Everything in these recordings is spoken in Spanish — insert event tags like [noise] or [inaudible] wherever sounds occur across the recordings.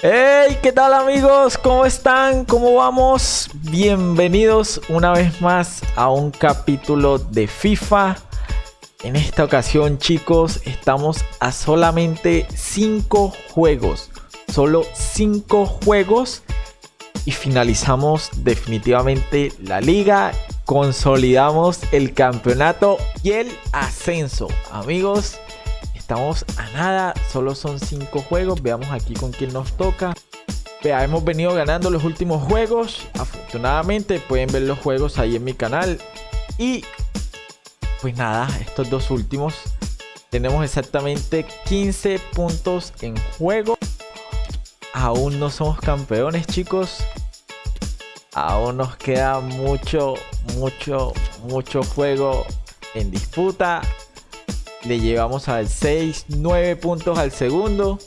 Hey, ¿qué tal amigos? ¿Cómo están? ¿Cómo vamos? Bienvenidos una vez más a un capítulo de FIFA. En esta ocasión, chicos, estamos a solamente 5 juegos. Solo 5 juegos y finalizamos definitivamente la liga. Consolidamos el campeonato y el ascenso. Amigos, Estamos a nada, solo son 5 juegos. Veamos aquí con quién nos toca. Vea, hemos venido ganando los últimos juegos. Afortunadamente pueden ver los juegos ahí en mi canal. Y pues nada, estos dos últimos. Tenemos exactamente 15 puntos en juego. Aún no somos campeones, chicos. Aún nos queda mucho, mucho, mucho juego en disputa. Le llevamos al 6, 9 puntos al segundo.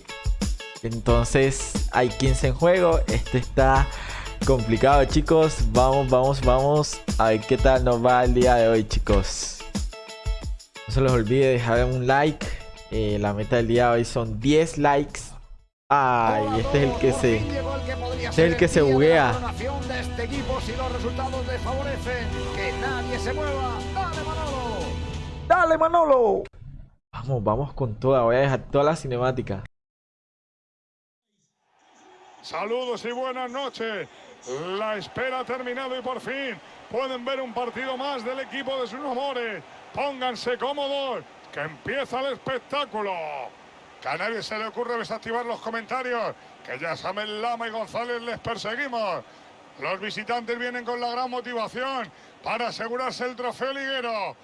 Entonces hay 15 en juego. Este está complicado, chicos. Vamos, vamos, vamos. A ver qué tal nos va el día de hoy, chicos. No se les olvide dejar un like. Eh, la meta del día de hoy son 10 likes. Ay, este es el que se... Este es el que se buguea. ¡Dale, Manolo! Vamos, vamos con toda. Voy a dejar toda la cinemática. Saludos y buenas noches. La espera ha terminado y por fin pueden ver un partido más del equipo de sus amores. Pónganse cómodos, que empieza el espectáculo. Que a nadie se le ocurre desactivar los comentarios, que ya saben Lama y González les perseguimos. Los visitantes vienen con la gran motivación para asegurarse el trofeo liguero.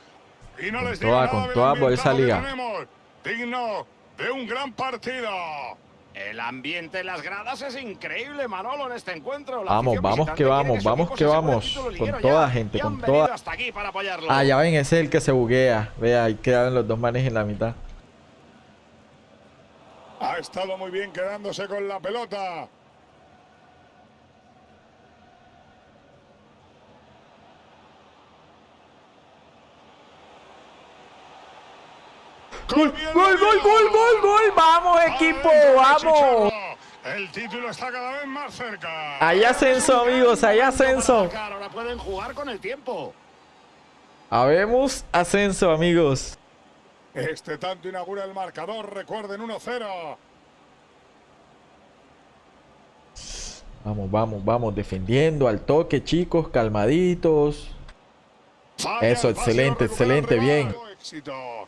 Y no les toda, con toda por esa liga. Digno de un gran partido. El ambiente en las gradas es increíble, Manolo, en este encuentro. vamos, vamos que vamos, vamos que vamos. Con toda gente, con toda. Hasta aquí para apoyarlo. Ah, ya ven, ese es el que se buguea. Vea, ahí quedan los dos manes en la mitad. Ha estado muy bien quedándose con la pelota. Gol, gol, gol, gol, gol, gol. Vamos, equipo, vamos. El título está cada vez más cerca. Hay ascenso, amigos, hay ascenso. Ahora pueden jugar con el tiempo. Habemos ascenso, amigos. Este tanto inaugura el marcador, recuerden 1-0. Vamos, vamos, vamos, defendiendo al toque, chicos, calmaditos. Eso, excelente, excelente, bien.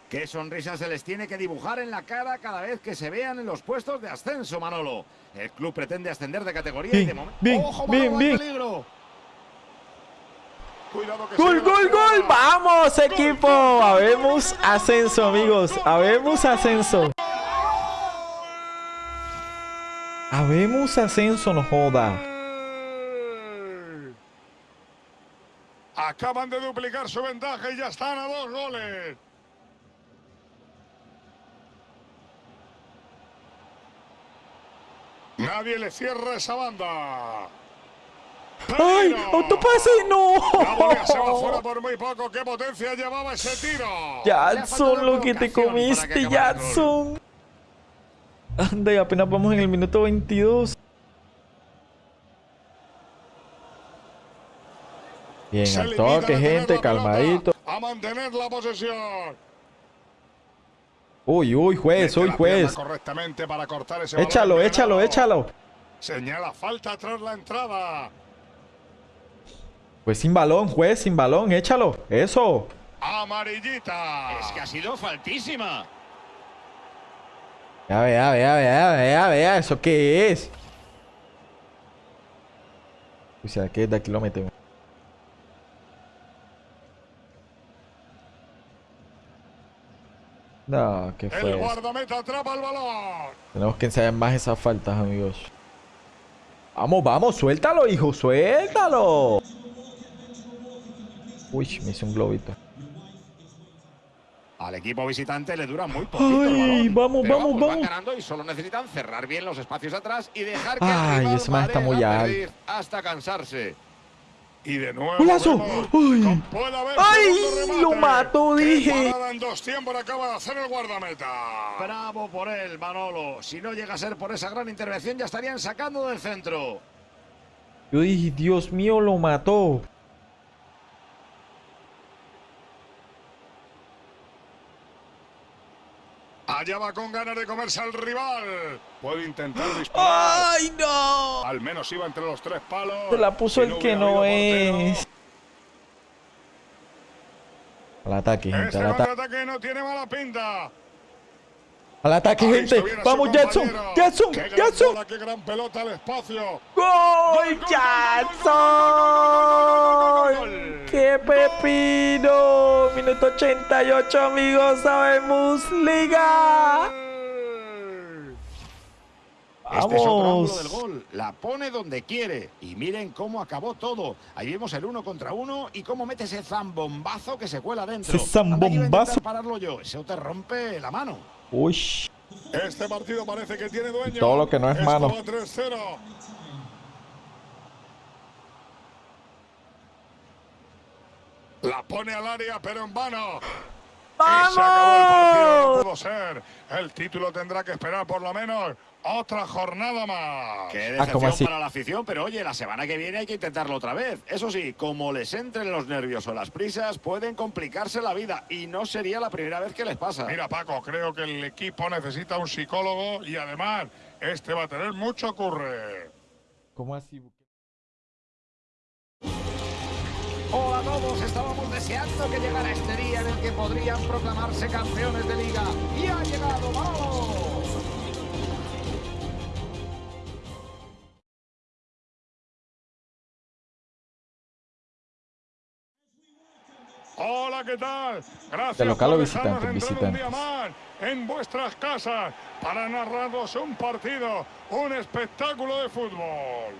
Qué sonrisa se les tiene que dibujar en la cara cada vez que se vean en los puestos de ascenso, Manolo. El club pretende ascender de categoría bien, y de momento... Bien, ¡Ojo, bien, bien. peligro! Cuidado que ¡Gol, gol, gol! ¡Vamos, equipo! Habemos ascenso, amigos. Habemos ascenso. Habemos ascenso, no joda. Acaban de duplicar su ventaja y ya están a dos goles. Nadie le cierra esa banda. ¡Ay! ¡Autopase! ¡No! La bola se va fuera por muy poco. ¿Qué potencia llevaba ese tiro? Jadson, lo que te comiste, Jadson. Anda, y apenas vamos en el minuto 22. Bien, al toque, gente, calmadito. A mantener la posesión. Uy, uy, juez, uy, juez. Correctamente para cortar ese échalo, balón. échalo, échalo. Señala falta tras la entrada. Pues sin balón, juez, sin balón, échalo. Eso. Amarillita. Es que ha sido faltísima. Ya vea, vea, vea, vea, vea, ¿eso qué es? O sea, que de aquí lo metemos. No, ¿qué fue El guardameta atrapa el balón. Tenemos que ensayar más esas faltas, amigos. Vamos, vamos, suéltalo, hijo, suéltalo. Uy, me hice un globito. Al equipo visitante le dura muy poquito el Ay, balón. vamos, Pero vamos, Van vamos. ganando y solo necesitan cerrar bien los espacios atrás y dejar que Ay, el rival ese man está muy alto. hasta cansarse. Y de nuevo. ¡Golazo! ¡Ay! ¡Ay! Lo mató, ¡Qué dije. en dos tiempos acaba de hacer el guardameta. Bravo por él, Manolo. Si no llega a ser por esa gran intervención, ya estarían sacando del centro. Yo dije, Dios mío, lo mató. Allá va con ganas de comerse al rival. Puede intentar [gasps] disparar. ¡Ay, no! Al menos iba entre los tres palos. Se la puso el que no es. Al ataque, gente, Este al ataque. contraataque no tiene mala pinta. Al ataque, Ahí gente. Vamos, Jackson. Jackson, gran Jackson. qué gran pelota al espacio. ¡Gol, Jackson! ¡Qué pepino! Minuto 88, amigos. Sabemos Liga. Este es otro ángulo del gol. La pone donde quiere. Y miren cómo acabó todo. Ahí vemos el uno contra uno y cómo mete ese zambombazo que se cuela dentro. Ese zambombazo. pararlo yo. Eso te rompe la mano. Uy. Este partido parece que tiene dueño. Todo lo que no es mano. va 3-0. La pone al área, pero en vano. Y se acabó el partido, no ¡Vamos! pudo ser. El título tendrá que esperar por lo menos otra jornada más. Qué Ah, ¿cómo decepción para la afición, pero oye, la semana que viene hay que intentarlo otra vez. Eso sí, como les entren los nervios o las prisas, pueden complicarse la vida y no sería la primera vez que les pasa. Mira, Paco, creo que el equipo necesita un psicólogo y además este va a tener mucho curre. ¿Cómo así? Hola a todos, estábamos deseando que llegara este día en el que podrían proclamarse campeones de liga. Y ha llegado, vamos. Hola, ¿qué tal? Gracias ¿De local o visitante? más en vuestras casas para narraros un partido, un espectáculo de fútbol.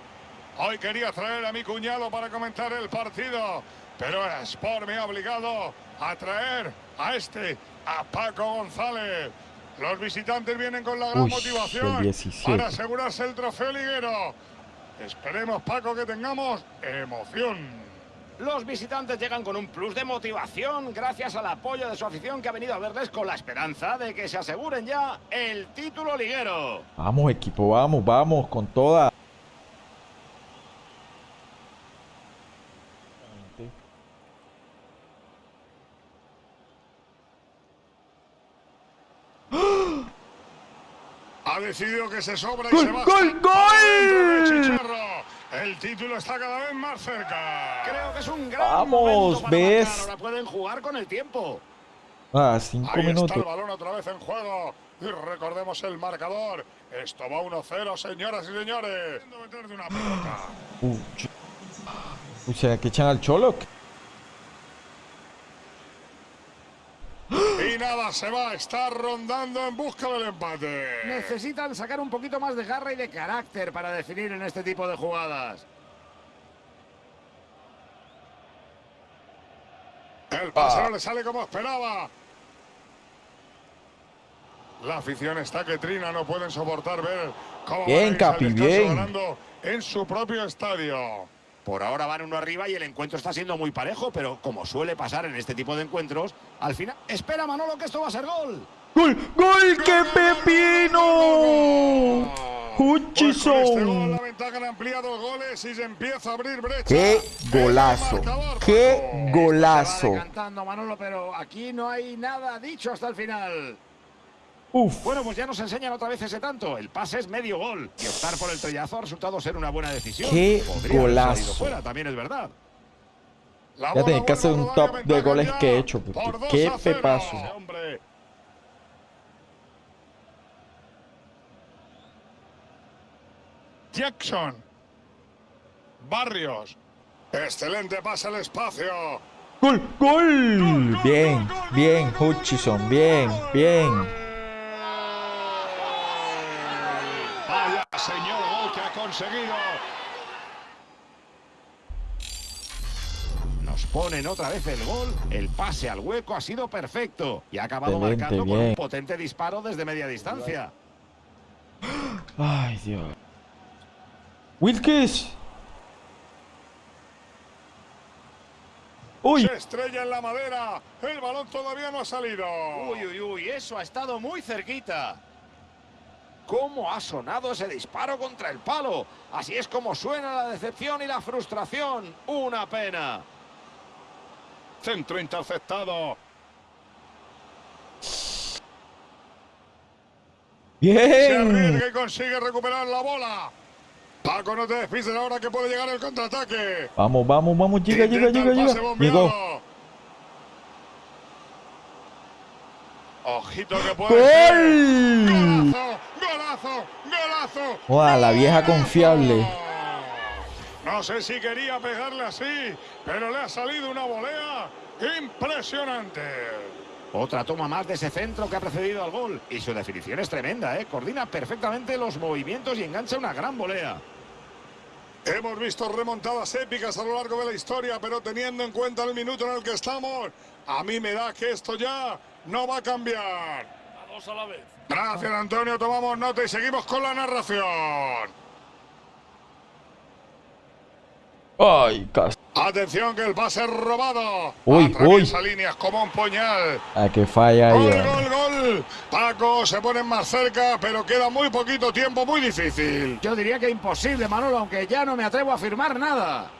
Hoy quería traer a mi cuñado para comentar el partido, pero el Sport me ha obligado a traer a este, a Paco González. Los visitantes vienen con la gran Uy, motivación el 17. para asegurarse el trofeo liguero. Esperemos, Paco, que tengamos emoción. Los visitantes llegan con un plus de motivación gracias al apoyo de su afición que ha venido a verles con la esperanza de que se aseguren ya el título liguero. Vamos, equipo, vamos, vamos, con toda. Ha decidido que se sobra y ¡Gol, se va. gol, gol! El título está cada vez más cerca. Creo que es un gran Vamos, para ¿ves? marcar. Ahora pueden jugar con el tiempo. Ah, cinco Ahí está el balón otra vez en juego. Y recordemos el marcador. Esto va 1-0, señoras y señores. Uy, ¿será que echan al Cholo? Y nada, se va. Está rondando en busca del empate. Necesitan sacar un poquito más de garra y de carácter para definir en este tipo de jugadas. El pase Ah. no le sale como esperaba. La afición está que trina, no pueden soportar ver cómo Bien, a Capi, bien. ganando en su propio estadio. Por ahora van uno arriba y el encuentro está siendo muy parejo, pero como suele pasar en este tipo de encuentros, al final... ¡Espera, Manolo, que esto va a ser gol! ¡Gol! ¡Gol! ¡Qué pepino! Pues este gol ¡Hutchison! la ventaja han ampliado goles y se empieza a abrir brecha. ¡Qué golazo! ¡Qué golazo! Manolo, pero aquí no hay nada dicho hasta el final. Uf, Bueno, pues ya nos enseñan otra vez ese tanto. El pase es medio gol. Y optar por el trellazo ha resultado ser una buena decisión. ¡Qué Podría golazo! fuera, también es verdad. La Ya tenés que hacer un top de goles que he hecho, porque por 2 qué a 0. pepazo. Hombre. Jackson. Barrios. Excelente pase al espacio. ¡Gol! ¡Gol! Bien, bien, Hutchison, bien, bien. Vaya señor gol que ha conseguido. Nos ponen otra vez el gol. El pase al hueco ha sido perfecto. Y ha acabado Excelente, marcando con un potente disparo desde media distancia. Ay, Dios. Wilkes. Uy. Se estrella en la madera. El balón todavía no ha salido. Uy, uy, uy, eso ha estado muy cerquita. ¿Cómo ha sonado ese disparo contra el palo? Así es como suena la decepción y la frustración. Una pena. Centro interceptado. Se Bien. arriesga y consigue recuperar la bola. Paco, no te despises ahora que puede llegar el contraataque. Vamos, vamos, vamos. Llega, llega, llega, llega. bombeado. Llegó. Ojito que puede ser. ¡Gol! Golazo, golazo, golazo. La vieja confiable. No sé si quería pegarle así, pero le ha salido una volea impresionante. Otra toma más de ese centro que ha precedido al gol. Y su definición es tremenda, ¿eh? Coordina perfectamente los movimientos y engancha una gran volea. Hemos visto remontadas épicas a lo largo de la historia, pero teniendo en cuenta el minuto en el que estamos, a mí me da que esto ya no va a cambiar. A dos a la vez. Gracias, Antonio. Tomamos nota y seguimos con la narración. Ay, casi. Atención que el pase es robado. Uy, Atraviesa líneas como un puñal. A que falla ahí. Gol, vale. gol, gol. Paco se pone más cerca, pero queda muy poquito tiempo, muy difícil. Yo diría que imposible, Manolo, aunque ya no me atrevo a afirmar nada.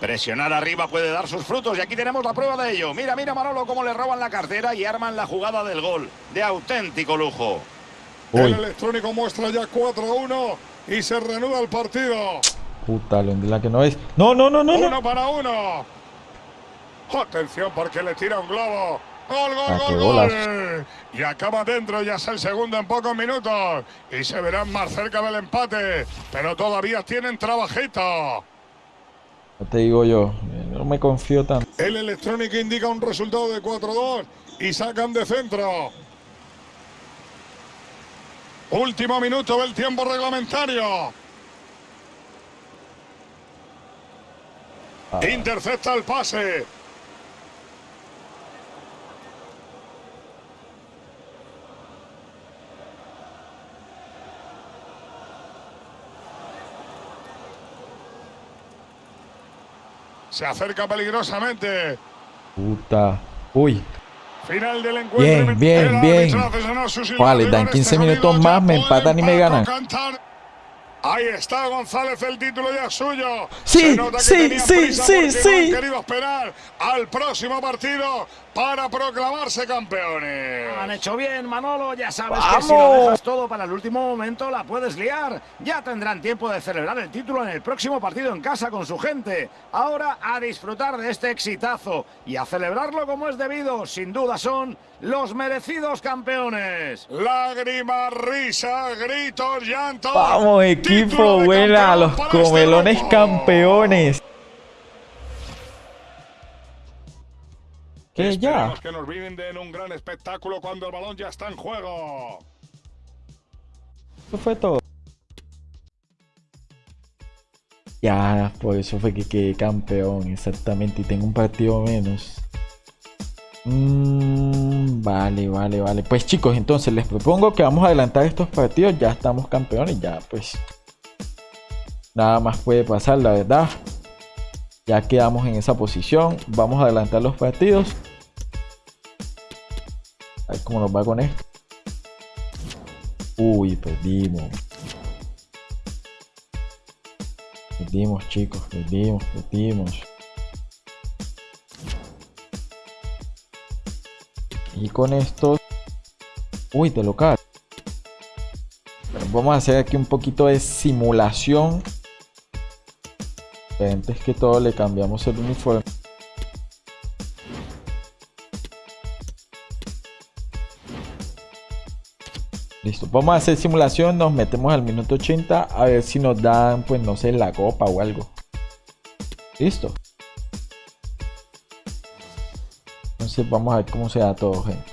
Presionar arriba puede dar sus frutos y aquí tenemos la prueba de ello. Mira, mira Manolo cómo le roban la cartera y arman la jugada del gol. De auténtico lujo. El electrónico muestra ya 4-1 y se reanuda el partido. puta, la que no es. No, no, no, no, no. Uno para uno. Atención porque le tira un globo. Gol, gol, Ah, gol, gol. Y acaba dentro, ya es el segundo en pocos minutos. Y se verán más cerca del empate. Pero todavía tienen trabajito. No te digo yo. No me confío tanto. El electrónico indica un resultado de 4-2 y sacan de centro. Último minuto del tiempo reglamentario. Ah. Intercepta el pase. Se acerca peligrosamente. Puta. Uy. Final del encuentro. Bien, bien, bien. Vale, dan con 15 este minutos más, me empatan y me ganan. Ahí está González, el título ya suyo. Sí, sí, sí, sí, sí. querido esperar al próximo partido para proclamarse campeones. Han hecho bien, Manolo. Ya sabes ¡Vamos! que si lo dejas todo para el último momento, la puedes liar. Ya tendrán tiempo de celebrar el título en el próximo partido en casa con su gente. Ahora a disfrutar de este exitazo y a celebrarlo como es debido. Sin duda son los merecidos campeones. Lágrimas, risas, gritos, llantos. Vamos, equipo. Buena. campeón Los este comelones campeones. ¿Qué ya? Esperemos que nos brinden un gran espectáculo cuando el balón ya está en juego. Eso fue todo. Ya, por eso fue que quedé campeón, exactamente. Y tengo un partido menos. Mm, vale, vale, vale. Pues chicos, entonces les propongo que vamos a adelantar estos partidos. Ya estamos campeones, ya pues. Nada más puede pasar, la verdad. Ya quedamos en esa posición. Vamos a adelantar los partidos. Cómo nos va con esto. Uy, perdimos. Perdimos, chicos, perdimos, perdimos. Y con esto... Uy, de local. Vamos a hacer aquí un poquito de simulación. Antes que todo le cambiamos el uniforme. Vamos a hacer simulación, nos metemos al minuto 80 a ver si nos dan, pues no sé, la copa o algo. Listo. Entonces vamos a ver cómo se da todo, gente.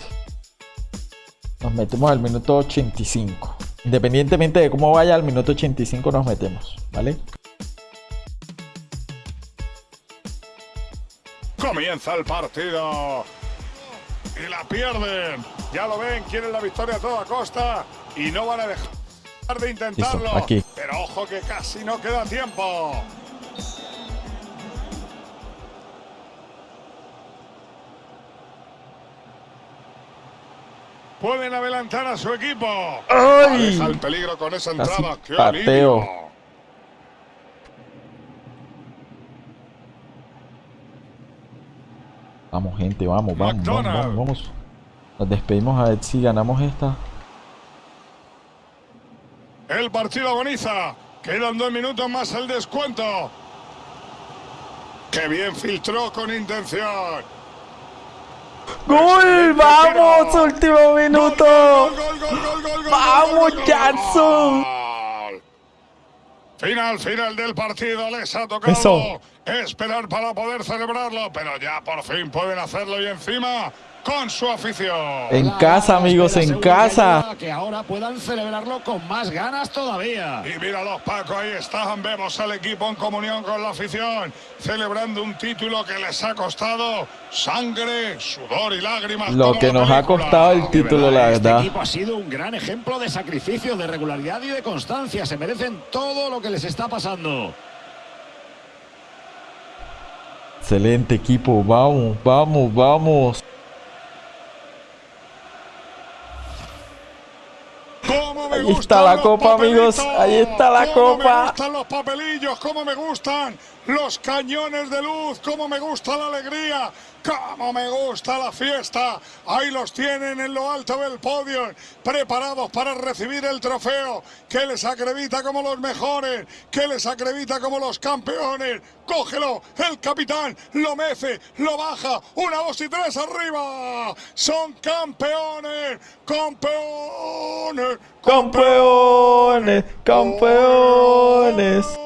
Nos metemos al minuto 85. Independientemente de cómo vaya, al minuto 85 nos metemos, ¿vale? Comienza el partido y la pierden. Ya lo ven, quieren la victoria a toda costa y no van a dejar de intentarlo. Pero ojo que casi no queda tiempo. Pueden adelantar a su equipo. ¡Ay! Deja el peligro con esa entrada. Casi Vamos, gente, vamos, vamos, vamos, vamos, vamos. Nos despedimos a ver si ganamos esta. El partido agoniza. Quedan dos minutos más el descuento. ¡Qué bien filtró con intención! ¡Gol! ¡Vamos! ¡Último minuto! Gol, gol, gol, gol, gol, gol, ¡Vamos, Jackson! Final, final del partido. Les ha tocado Eso. esperar para poder celebrarlo, pero ya por fin pueden hacerlo y encima con su afición. En casa, amigos, en casa. Que ahora puedan celebrarlo con más ganas todavía. Y míralos, Paco, ahí están. Vemos al equipo en comunión con la afición, celebrando un título que les ha costado sangre, sudor y lágrimas. Lo que nos ha costado el título, la este verdad. equipo ha sido un gran ejemplo de sacrificio, de regularidad y de constancia. Se merecen todo lo que les está pasando. Excelente equipo. Vamos, vamos, vamos. Ahí está la copa, amigos. Ahí está la ¿Cómo copa. me gustan los papelillos, cómo me gustan los cañones de luz, cómo me gusta la alegría, cómo me gusta la fiesta. Ahí los tienen en lo alto del podio, preparados para recibir el trofeo que les acredita como los mejores, que les acredita como los campeones. Cógelo, el capitán lo mece, lo baja, una, dos y tres arriba. Son campeones, campeones, Campeones, campeones. Oe.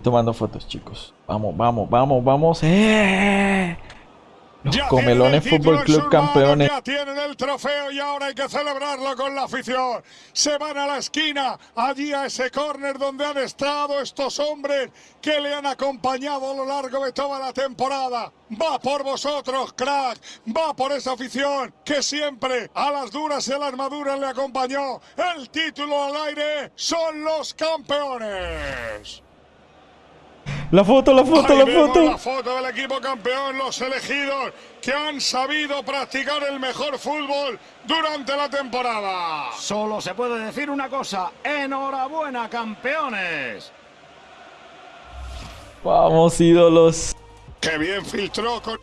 Tomando fotos, chicos. Vamos, vamos, vamos, vamos. ¡Eh! Los Ya Comelones Fútbol Club campeones. Ya tienen el trofeo y ahora hay que celebrarlo con la afición. Se van a la esquina, allí a ese córner donde han estado estos hombres que le han acompañado a lo largo de toda la temporada. Va por vosotros, crack. Va por esa afición que siempre a las duras y a las maduras le acompañó. El título al aire son los campeones. La foto, la foto, Ahí la foto. la foto del equipo campeón, los elegidos que han sabido practicar el mejor fútbol durante la temporada. Solo se puede decir una cosa. Enhorabuena, campeones. Vamos, ídolos. Qué bien filtró con